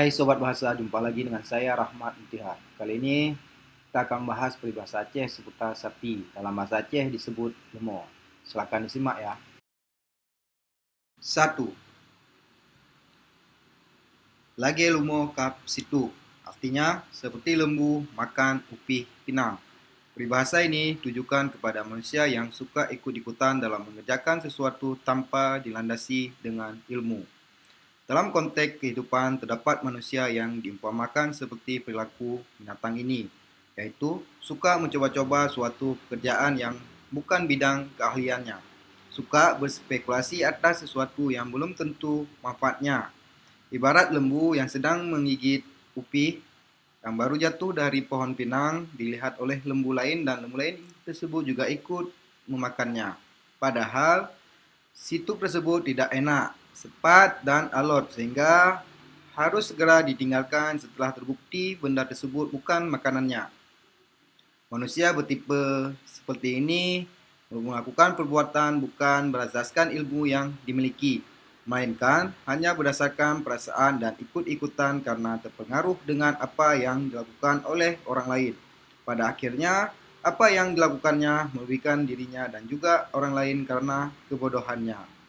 Hai Sobat Bahasa, jumpa lagi dengan saya Rahmat Intihar. Kali ini kita akan bahas peribahasa Aceh seputar sapi. Dalam bahasa Aceh disebut lemo. Silakan disimak ya. 1. Lagi lumo kap situ. Artinya seperti lembu makan upih pinang. Peribahasa ini tujukan kepada manusia yang suka ikut-ikutan dalam mengerjakan sesuatu tanpa dilandasi dengan ilmu. Dalam konteks kehidupan, terdapat manusia yang diumpamakan seperti perilaku binatang ini, yaitu suka mencoba-coba suatu pekerjaan yang bukan bidang keahliannya, suka berspekulasi atas sesuatu yang belum tentu manfaatnya. Ibarat lembu yang sedang menggigit upi yang baru jatuh dari pohon pinang dilihat oleh lembu lain dan lembu lain tersebut juga ikut memakannya. Padahal situ tersebut tidak enak cepat dan alot sehingga harus segera ditinggalkan setelah terbukti benda tersebut bukan makanannya. Manusia bertipe seperti ini melakukan perbuatan bukan berdasarkan ilmu yang dimiliki, melainkan hanya berdasarkan perasaan dan ikut-ikutan karena terpengaruh dengan apa yang dilakukan oleh orang lain. Pada akhirnya, apa yang dilakukannya merugikan dirinya dan juga orang lain karena kebodohannya.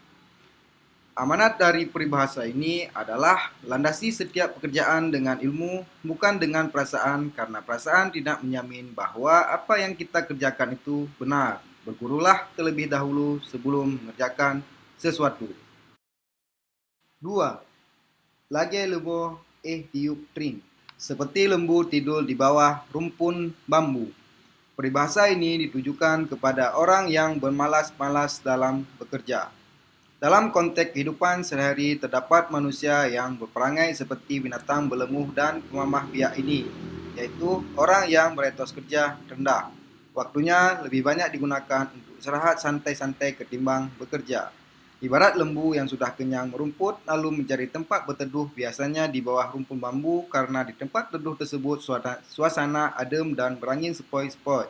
Amanat dari peribahasa ini adalah landasi setiap pekerjaan dengan ilmu, bukan dengan perasaan, karena perasaan tidak menjamin bahwa apa yang kita kerjakan itu benar. Bergurulah terlebih dahulu sebelum mengerjakan sesuatu. 2. Lagi lembu eh tiup tring. Seperti lembu tidur di bawah rumpun bambu. Peribahasa ini ditujukan kepada orang yang bermalas-malas dalam bekerja. Dalam konteks kehidupan sehari-hari terdapat manusia yang berperangai seperti binatang berlemuh dan pemamah biak ini, yaitu orang yang beretos kerja rendah. Waktunya lebih banyak digunakan untuk istirahat santai-santai ketimbang bekerja. Ibarat lembu yang sudah kenyang merumput lalu mencari tempat berteduh biasanya di bawah rumpun bambu karena di tempat teduh tersebut suasana adem dan berangin sepoi-sepoi.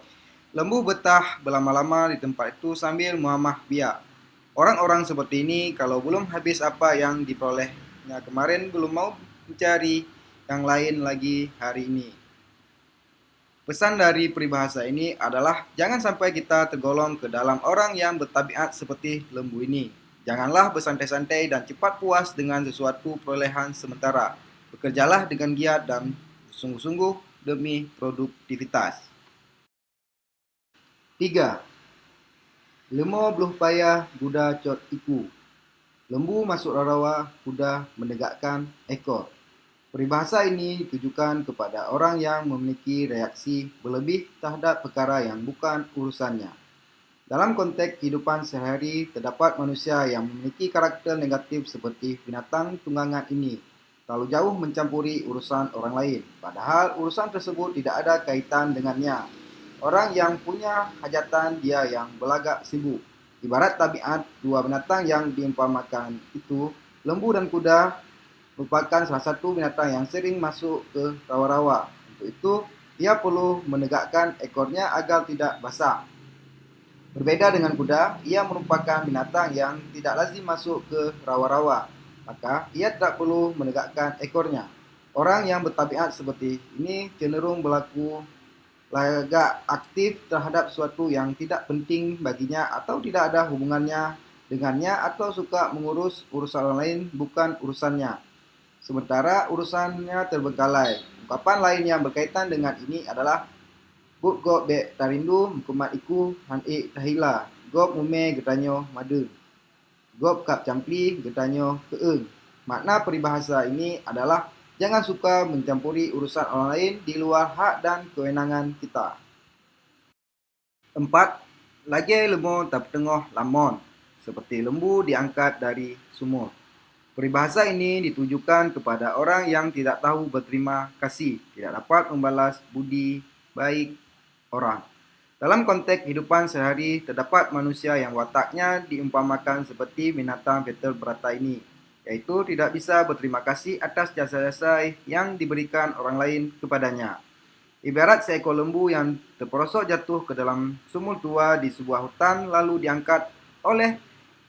Lembu betah berlama-lama di tempat itu sambil memamah biak. Orang-orang seperti ini kalau belum habis apa yang diperolehnya kemarin belum mau mencari yang lain lagi hari ini. Pesan dari peribahasa ini adalah jangan sampai kita tergolong ke dalam orang yang bertabiat seperti lembu ini. Janganlah bersantai-santai dan cepat puas dengan sesuatu perolehan sementara. Bekerjalah dengan giat dan sungguh-sungguh demi produktivitas. 3. Lemo beluh payah, kuda cot iku. Lembu masuk rarawa, kuda menegakkan ekor. Peribahasa ini ditujukan kepada orang yang memiliki reaksi berlebih terhadap perkara yang bukan urusannya. Dalam konteks kehidupan sehari, terdapat manusia yang memiliki karakter negatif seperti binatang tunggangan ini, terlalu jauh mencampuri urusan orang lain, padahal urusan tersebut tidak ada kaitan dengannya. Orang yang punya hajatan dia yang belagak sibuk. Ibarat tabiat dua binatang yang diumpamakan itu, lembu dan kuda merupakan salah satu binatang yang sering masuk ke rawa-rawa. Untuk itu, ia perlu menegakkan ekornya agar tidak basah. Berbeda dengan kuda, ia merupakan binatang yang tidak lazim masuk ke rawa-rawa. Maka, ia tidak perlu menegakkan ekornya. Orang yang bertabiat seperti ini cenderung berlaku lagak aktif terhadap suatu yang tidak penting baginya atau tidak ada hubungannya dengannya atau suka mengurus urusan lain bukan urusannya. Sementara urusannya terbengkalai. Ungkapan lain yang berkaitan dengan ini adalah Buk go be tarindu mukumat iku han e tahila. Gop mume getanyo madu. Gop kap campli getanyo keeng. Makna peribahasa ini adalah Jangan suka mencampuri urusan orang lain di luar hak dan kewenangan kita. 4. Lagi lembu tak tengah lamon, seperti lembu diangkat dari sumur. Peribahasa ini ditujukan kepada orang yang tidak tahu berterima kasih, tidak dapat membalas budi baik orang. Dalam konteks kehidupan sehari, terdapat manusia yang wataknya diumpamakan seperti binatang petel berata ini, yaitu tidak bisa berterima kasih atas jasa-jasa yang diberikan orang lain kepadanya. Ibarat seekor lembu yang terperosok jatuh ke dalam sumur tua di sebuah hutan lalu diangkat oleh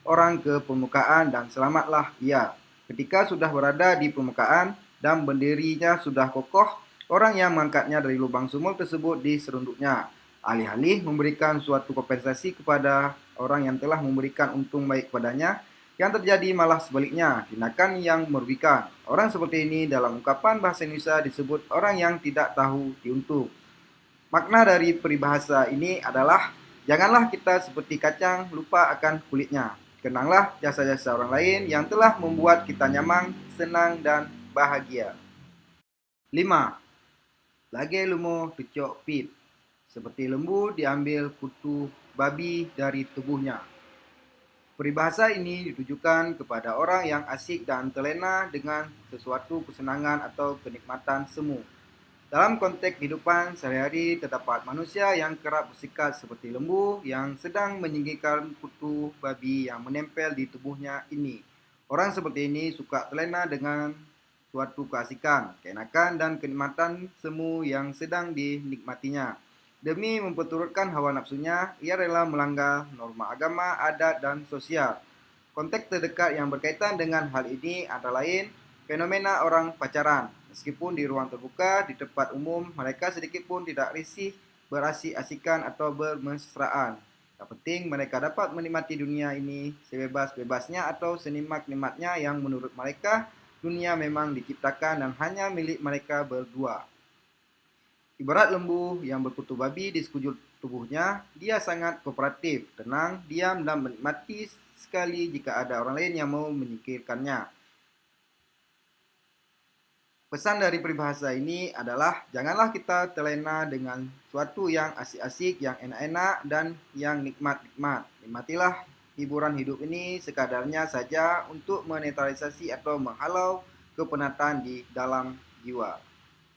orang ke permukaan dan selamatlah ia. Ketika sudah berada di permukaan, dan berdirinya sudah kokoh, orang yang mengangkatnya dari lubang sumur tersebut diserunduknya. Alih-alih memberikan suatu kompensasi kepada orang yang telah memberikan untung baik kepadanya, yang terjadi malah sebaliknya, tindakan yang merugikan. Orang seperti ini dalam ungkapan bahasa Indonesia disebut orang yang tidak tahu diuntung. Makna dari peribahasa ini adalah janganlah kita seperti kacang lupa akan kulitnya. Kenanglah jasa-jasa orang lain yang telah membuat kita nyaman, senang, dan bahagia. 5. Lage lumo tucok pit. Seperti lembu diambil kutu babi dari tubuhnya. Peribahasa ini ditujukan kepada orang yang asik dan terlena dengan sesuatu kesenangan atau kenikmatan semu. Dalam konteks kehidupan sehari-hari terdapat manusia yang kerap bersikap seperti lembu yang sedang menyingkirkan kutu babi yang menempel di tubuhnya ini. Orang seperti ini suka terlena dengan suatu keasikan, keenakan, dan kenikmatan semu yang sedang dinikmatinya. Demi memperturutkan hawa nafsunya, ia rela melanggar norma agama, adat, dan sosial. Konteks terdekat yang berkaitan dengan hal ini antara lain fenomena orang pacaran. Meskipun di ruang terbuka, di tempat umum, mereka sedikit pun tidak risih berasik-asikan atau bermesraan. Yang penting mereka dapat menikmati dunia ini sebebas-bebasnya atau senikmat-nikmatnya yang menurut mereka dunia memang diciptakan dan hanya milik mereka berdua. Ibarat lembu yang berkutu babi di sekujur tubuhnya, dia sangat kooperatif, tenang, diam, dan menikmati sekali jika ada orang lain yang mau menyingkirkannya. Pesan dari peribahasa ini adalah janganlah kita terlena dengan suatu yang asik-asik, yang enak-enak, dan yang nikmat-nikmat. Nikmatilah hiburan hidup ini sekadarnya saja untuk menetralisasi atau menghalau kepenatan di dalam jiwa.